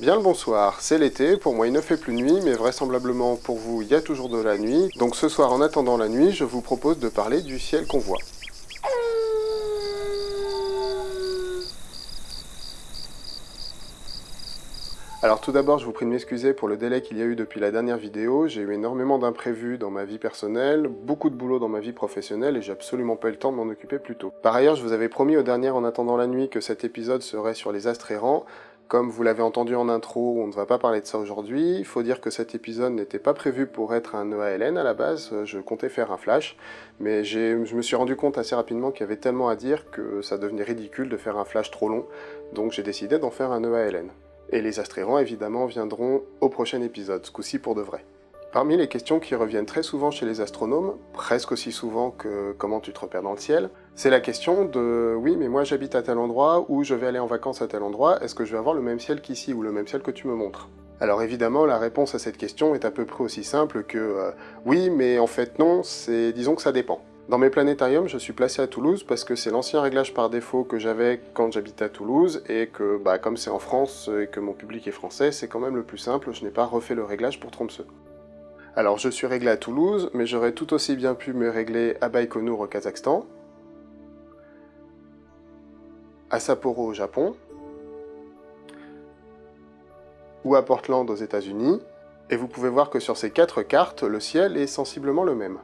Bien le bonsoir, c'est l'été, pour moi il ne fait plus nuit, mais vraisemblablement pour vous il y a toujours de la nuit, donc ce soir en attendant la nuit, je vous propose de parler du ciel qu'on voit. Alors tout d'abord, je vous prie de m'excuser pour le délai qu'il y a eu depuis la dernière vidéo. J'ai eu énormément d'imprévus dans ma vie personnelle, beaucoup de boulot dans ma vie professionnelle et j'ai absolument pas eu le temps de m'en occuper plus tôt. Par ailleurs, je vous avais promis au dernier En attendant la nuit que cet épisode serait sur les astres errants. Comme vous l'avez entendu en intro, on ne va pas parler de ça aujourd'hui. Il faut dire que cet épisode n'était pas prévu pour être un EALN à la base, je comptais faire un flash, mais je me suis rendu compte assez rapidement qu'il y avait tellement à dire que ça devenait ridicule de faire un flash trop long, donc j'ai décidé d'en faire un EALN. Et les astrérants, évidemment, viendront au prochain épisode, ce coup-ci pour de vrai. Parmi les questions qui reviennent très souvent chez les astronomes, presque aussi souvent que comment tu te repères dans le ciel, c'est la question de « oui, mais moi j'habite à tel endroit, ou je vais aller en vacances à tel endroit, est-ce que je vais avoir le même ciel qu'ici, ou le même ciel que tu me montres ?» Alors évidemment, la réponse à cette question est à peu près aussi simple que euh, oui, mais en fait non, c'est disons que ça dépend ». Dans mes planétariums, je suis placé à Toulouse parce que c'est l'ancien réglage par défaut que j'avais quand j'habitais à Toulouse et que, bah, comme c'est en France et que mon public est français, c'est quand même le plus simple, je n'ai pas refait le réglage pour Tromsø. Alors je suis réglé à Toulouse, mais j'aurais tout aussi bien pu me régler à Baïkonour au Kazakhstan, à Sapporo au Japon, ou à Portland aux états unis et vous pouvez voir que sur ces quatre cartes, le ciel est sensiblement le même.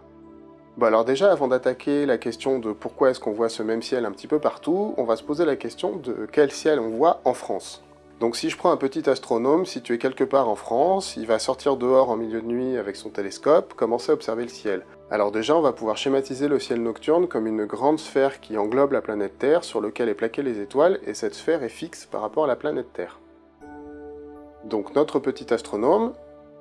Bon alors déjà, avant d'attaquer la question de pourquoi est-ce qu'on voit ce même ciel un petit peu partout, on va se poser la question de quel ciel on voit en France. Donc si je prends un petit astronome situé quelque part en France, il va sortir dehors en milieu de nuit avec son télescope, commencer à observer le ciel. Alors déjà, on va pouvoir schématiser le ciel nocturne comme une grande sphère qui englobe la planète Terre, sur laquelle est plaquée les étoiles, et cette sphère est fixe par rapport à la planète Terre. Donc notre petit astronome,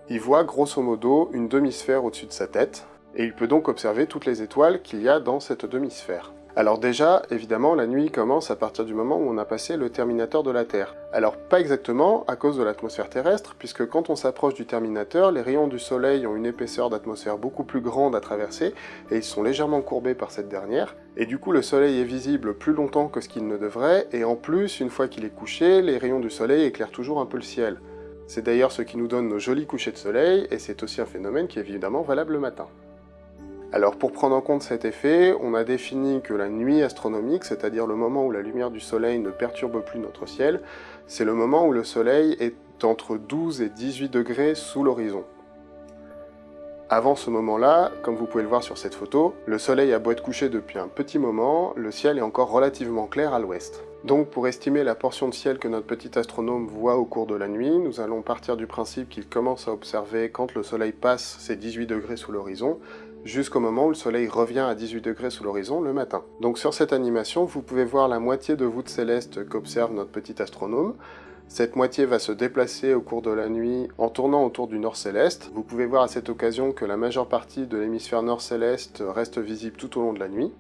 il voit grosso modo une demi-sphère au-dessus de sa tête, et il peut donc observer toutes les étoiles qu'il y a dans cette demi-sphère. Alors déjà, évidemment, la nuit commence à partir du moment où on a passé le terminateur de la Terre. Alors pas exactement à cause de l'atmosphère terrestre, puisque quand on s'approche du terminateur, les rayons du soleil ont une épaisseur d'atmosphère beaucoup plus grande à traverser, et ils sont légèrement courbés par cette dernière, et du coup le soleil est visible plus longtemps que ce qu'il ne devrait, et en plus, une fois qu'il est couché, les rayons du soleil éclairent toujours un peu le ciel. C'est d'ailleurs ce qui nous donne nos jolis couchers de soleil, et c'est aussi un phénomène qui est évidemment valable le matin. Alors pour prendre en compte cet effet, on a défini que la nuit astronomique, c'est-à-dire le moment où la lumière du soleil ne perturbe plus notre ciel, c'est le moment où le soleil est entre 12 et 18 degrés sous l'horizon. Avant ce moment-là, comme vous pouvez le voir sur cette photo, le soleil a beau être couché depuis un petit moment, le ciel est encore relativement clair à l'ouest. Donc pour estimer la portion de ciel que notre petit astronome voit au cours de la nuit, nous allons partir du principe qu'il commence à observer quand le soleil passe ses 18 degrés sous l'horizon, jusqu'au moment où le soleil revient à 18 degrés sous l'horizon le matin. Donc sur cette animation, vous pouvez voir la moitié de voûte céleste qu'observe notre petit astronome. Cette moitié va se déplacer au cours de la nuit en tournant autour du nord céleste. Vous pouvez voir à cette occasion que la majeure partie de l'hémisphère nord céleste reste visible tout au long de la nuit.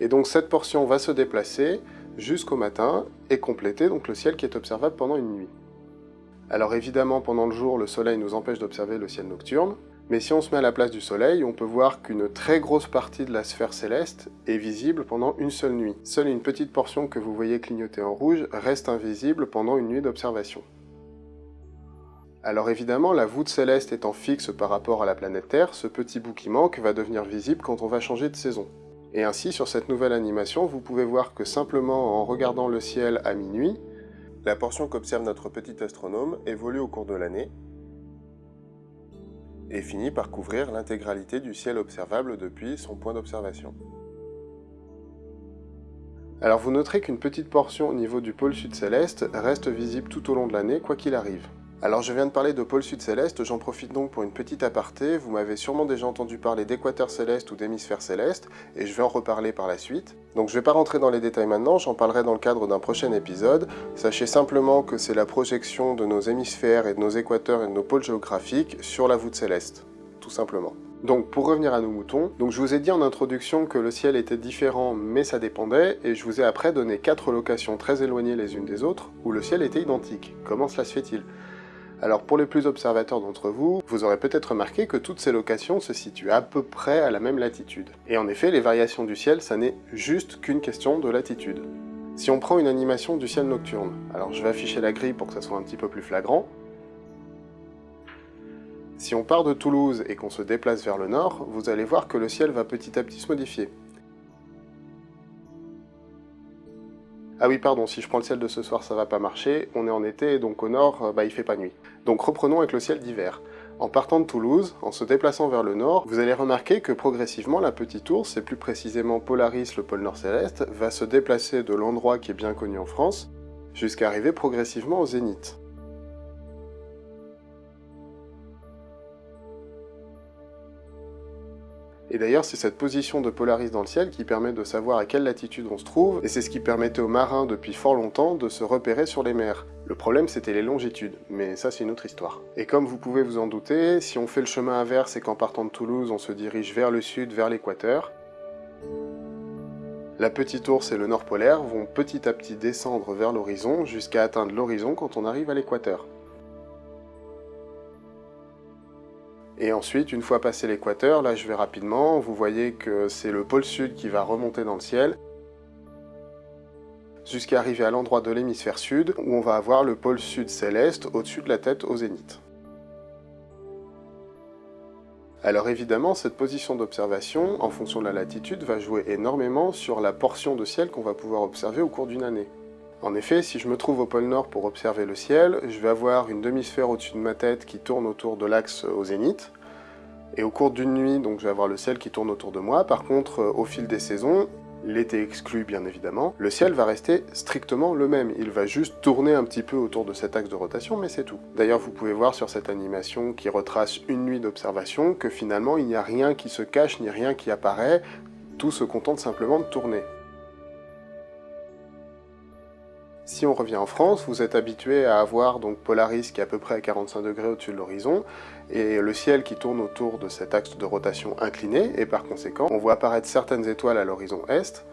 Et donc cette portion va se déplacer jusqu'au matin et compléter donc le ciel qui est observable pendant une nuit. Alors évidemment, pendant le jour, le soleil nous empêche d'observer le ciel nocturne, mais si on se met à la place du Soleil, on peut voir qu'une très grosse partie de la sphère céleste est visible pendant une seule nuit. Seule une petite portion que vous voyez clignoter en rouge reste invisible pendant une nuit d'observation. Alors évidemment, la voûte céleste étant fixe par rapport à la planète Terre, ce petit bout qui manque va devenir visible quand on va changer de saison. Et ainsi, sur cette nouvelle animation, vous pouvez voir que simplement en regardant le ciel à minuit, la portion qu'observe notre petit astronome évolue au cours de l'année, et finit par couvrir l'intégralité du ciel observable depuis son point d'observation. Alors vous noterez qu'une petite portion au niveau du pôle sud céleste reste visible tout au long de l'année quoi qu'il arrive. Alors je viens de parler de pôle sud céleste, j'en profite donc pour une petite aparté, vous m'avez sûrement déjà entendu parler d'équateur céleste ou d'hémisphère céleste, et je vais en reparler par la suite. Donc je vais pas rentrer dans les détails maintenant, j'en parlerai dans le cadre d'un prochain épisode. Sachez simplement que c'est la projection de nos hémisphères et de nos équateurs et de nos pôles géographiques sur la voûte céleste, tout simplement. Donc pour revenir à nos moutons, je vous ai dit en introduction que le ciel était différent mais ça dépendait, et je vous ai après donné quatre locations très éloignées les unes des autres où le ciel était identique. Comment cela se fait-il? Alors pour les plus observateurs d'entre vous, vous aurez peut-être remarqué que toutes ces locations se situent à peu près à la même latitude. Et en effet, les variations du ciel, ça n'est juste qu'une question de latitude. Si on prend une animation du ciel nocturne, alors je vais afficher la grille pour que ça soit un petit peu plus flagrant. Si on part de Toulouse et qu'on se déplace vers le nord, vous allez voir que le ciel va petit à petit se modifier. Ah oui, pardon, si je prends le ciel de ce soir, ça va pas marcher. On est en été, donc au nord, bah, il fait pas nuit. Donc reprenons avec le ciel d'hiver. En partant de Toulouse, en se déplaçant vers le nord, vous allez remarquer que progressivement la petite ours, et plus précisément Polaris, le pôle nord céleste, va se déplacer de l'endroit qui est bien connu en France, jusqu'à arriver progressivement au zénith. Et d'ailleurs, c'est cette position de Polaris dans le ciel qui permet de savoir à quelle latitude on se trouve, et c'est ce qui permettait aux marins depuis fort longtemps de se repérer sur les mers. Le problème, c'était les longitudes, mais ça c'est une autre histoire. Et comme vous pouvez vous en douter, si on fait le chemin inverse et qu'en partant de Toulouse, on se dirige vers le sud, vers l'équateur, la petite ours et le nord polaire vont petit à petit descendre vers l'horizon jusqu'à atteindre l'horizon quand on arrive à l'équateur. Et ensuite, une fois passé l'équateur, là je vais rapidement, vous voyez que c'est le pôle sud qui va remonter dans le ciel, jusqu'à arriver à l'endroit de l'hémisphère sud, où on va avoir le pôle sud céleste au-dessus de la tête au zénith. Alors évidemment, cette position d'observation, en fonction de la latitude, va jouer énormément sur la portion de ciel qu'on va pouvoir observer au cours d'une année. En effet, si je me trouve au pôle Nord pour observer le ciel, je vais avoir une demi-sphère au-dessus de ma tête qui tourne autour de l'axe au zénith, et au cours d'une nuit, donc je vais avoir le ciel qui tourne autour de moi. Par contre, euh, au fil des saisons, l'été exclu bien évidemment, le ciel va rester strictement le même. Il va juste tourner un petit peu autour de cet axe de rotation, mais c'est tout. D'ailleurs, vous pouvez voir sur cette animation qui retrace une nuit d'observation que finalement, il n'y a rien qui se cache, ni rien qui apparaît, tout se contente simplement de tourner. Si on revient en France, vous êtes habitué à avoir donc Polaris qui est à peu près à 45 degrés au-dessus de l'horizon, et le ciel qui tourne autour de cet axe de rotation incliné, et par conséquent, on voit apparaître certaines étoiles à l'horizon est,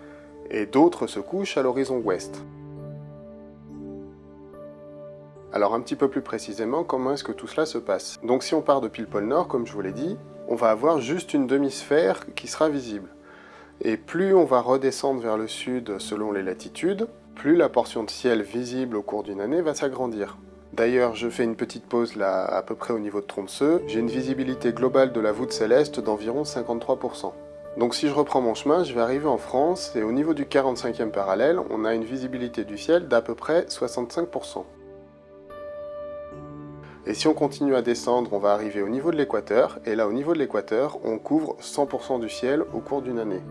et d'autres se couchent à l'horizon ouest. Alors un petit peu plus précisément, comment est-ce que tout cela se passe? Donc si on part depuis le pôle Nord, comme je vous l'ai dit, on va avoir juste une demi-sphère qui sera visible. Et plus on va redescendre vers le sud selon les latitudes, plus la portion de ciel visible au cours d'une année va s'agrandir. D'ailleurs, je fais une petite pause là, à peu près au niveau de Tromsø, j'ai une visibilité globale de la voûte céleste d'environ 53%. Donc si je reprends mon chemin, je vais arriver en France, et au niveau du 45e parallèle, on a une visibilité du ciel d'à peu près 65%. Et si on continue à descendre, on va arriver au niveau de l'équateur, et là au niveau de l'équateur, on couvre 100% du ciel au cours d'une année.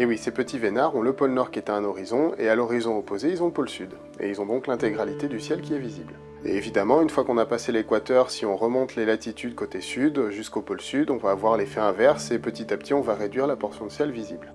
Et oui, ces petits vénards ont le pôle nord qui est à un horizon, et à l'horizon opposé, ils ont le pôle sud. Et ils ont donc l'intégralité du ciel qui est visible. Et évidemment, une fois qu'on a passé l'équateur, si on remonte les latitudes côté sud jusqu'au pôle sud, on va avoir l'effet inverse, et petit à petit, on va réduire la portion de ciel visible.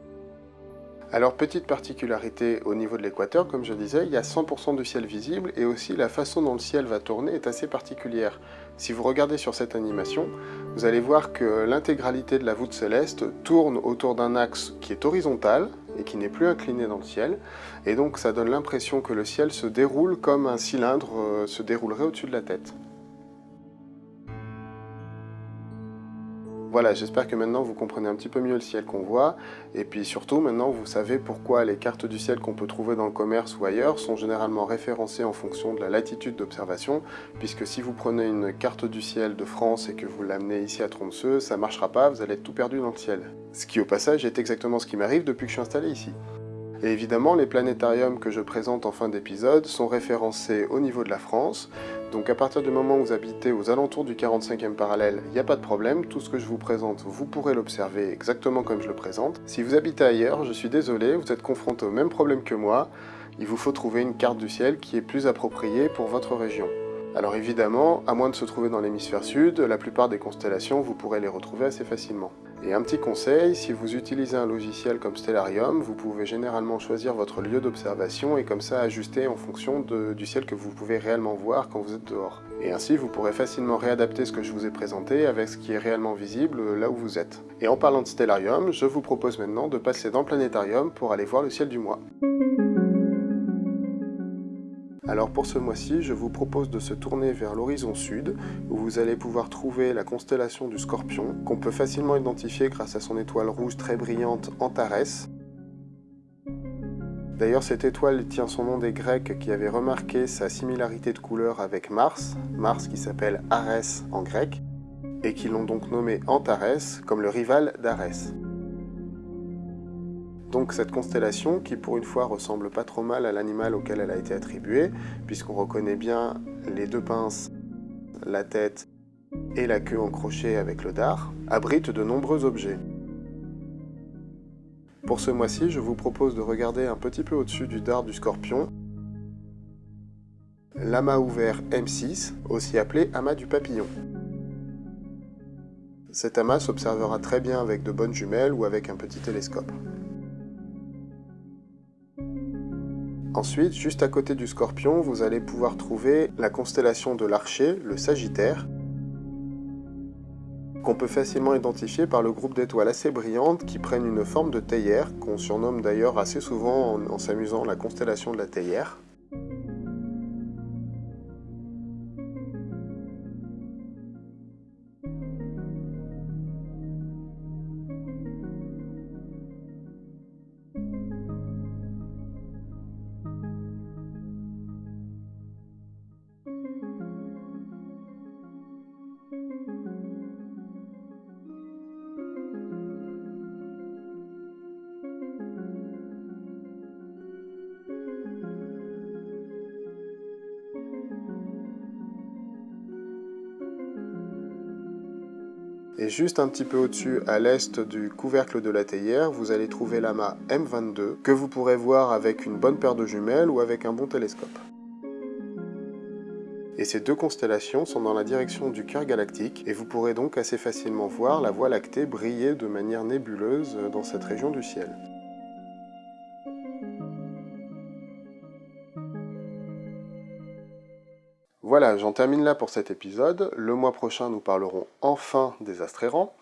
Alors petite particularité au niveau de l'équateur, comme je disais, il y a 100% de ciel visible et aussi la façon dont le ciel va tourner est assez particulière. Si vous regardez sur cette animation, vous allez voir que l'intégralité de la voûte céleste tourne autour d'un axe qui est horizontal et qui n'est plus incliné dans le ciel, et donc ça donne l'impression que le ciel se déroule comme un cylindre euh, se déroulerait au-dessus de la tête. Voilà, j'espère que maintenant vous comprenez un petit peu mieux le ciel qu'on voit, et puis surtout maintenant vous savez pourquoi les cartes du ciel qu'on peut trouver dans le commerce ou ailleurs sont généralement référencées en fonction de la latitude d'observation, puisque si vous prenez une carte du ciel de France et que vous l'amenez ici à Tromsø, ça marchera pas, vous allez être tout perdu dans le ciel. Ce qui au passage est exactement ce qui m'arrive depuis que je suis installé ici. Et évidemment, les planétariums que je présente en fin d'épisode sont référencés au niveau de la France, donc à partir du moment où vous habitez aux alentours du 45e parallèle, il n'y a pas de problème, tout ce que je vous présente, vous pourrez l'observer exactement comme je le présente. Si vous habitez ailleurs, je suis désolé, vous êtes confronté au même problème que moi, il vous faut trouver une carte du ciel qui est plus appropriée pour votre région. Alors évidemment, à moins de se trouver dans l'hémisphère sud, la plupart des constellations, vous pourrez les retrouver assez facilement. Et un petit conseil, si vous utilisez un logiciel comme Stellarium, vous pouvez généralement choisir votre lieu d'observation et comme ça ajuster en fonction du ciel que vous pouvez réellement voir quand vous êtes dehors. Et ainsi, vous pourrez facilement réadapter ce que je vous ai présenté avec ce qui est réellement visible là où vous êtes. Et en parlant de Stellarium, je vous propose maintenant de passer dans Planétarium pour aller voir le ciel du mois. Alors pour ce mois-ci, je vous propose de se tourner vers l'horizon sud, où vous allez pouvoir trouver la constellation du Scorpion, qu'on peut facilement identifier grâce à son étoile rouge très brillante Antares. D'ailleurs, cette étoile tient son nom des Grecs qui avaient remarqué sa similarité de couleur avec Mars, Mars qui s'appelle Arès en grec, et qui l'ont donc nommé Antares comme le rival d'Arès. Donc cette constellation, qui pour une fois ressemble pas trop mal à l'animal auquel elle a été attribuée, puisqu'on reconnaît bien les deux pinces, la tête et la queue en avec le dard, abrite de nombreux objets. Pour ce mois-ci, je vous propose de regarder un petit peu au-dessus du dard du scorpion l'amas ouvert M6, aussi appelé amas du papillon. Cet amas s'observera très bien avec de bonnes jumelles ou avec un petit télescope. Ensuite, juste à côté du scorpion, vous allez pouvoir trouver la constellation de l'archer, le sagittaire, qu'on peut facilement identifier par le groupe d'étoiles assez brillantes qui prennent une forme de théière, qu'on surnomme d'ailleurs assez souvent en, s'amusant la constellation de la théière. Et juste un petit peu au-dessus, à l'est du couvercle de la théière, vous allez trouver l'amas M22, que vous pourrez voir avec une bonne paire de jumelles ou avec un bon télescope. Et ces deux constellations sont dans la direction du cœur galactique, et vous pourrez donc assez facilement voir la Voie lactée briller de manière nébuleuse dans cette région du ciel. Voilà, j'en termine là pour cet épisode. Le mois prochain, nous parlerons enfin des astres errants.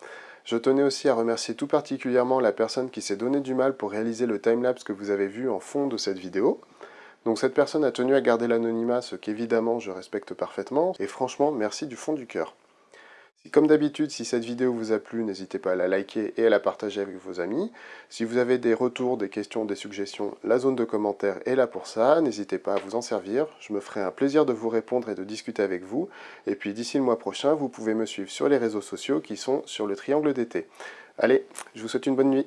Je tenais aussi à remercier tout particulièrement la personne qui s'est donné du mal pour réaliser le timelapse que vous avez vu en fond de cette vidéo. Donc cette personne a tenu à garder l'anonymat, ce qu'évidemment je respecte parfaitement, et franchement, merci du fond du cœur. Comme d'habitude, si cette vidéo vous a plu, n'hésitez pas à la liker et à la partager avec vos amis. Si vous avez des retours, des questions, des suggestions, la zone de commentaires est là pour ça. N'hésitez pas à vous en servir. Je me ferai un plaisir de vous répondre et de discuter avec vous. Et puis d'ici le mois prochain, vous pouvez me suivre sur les réseaux sociaux qui sont sur le triangle d'été. Allez, je vous souhaite une bonne nuit.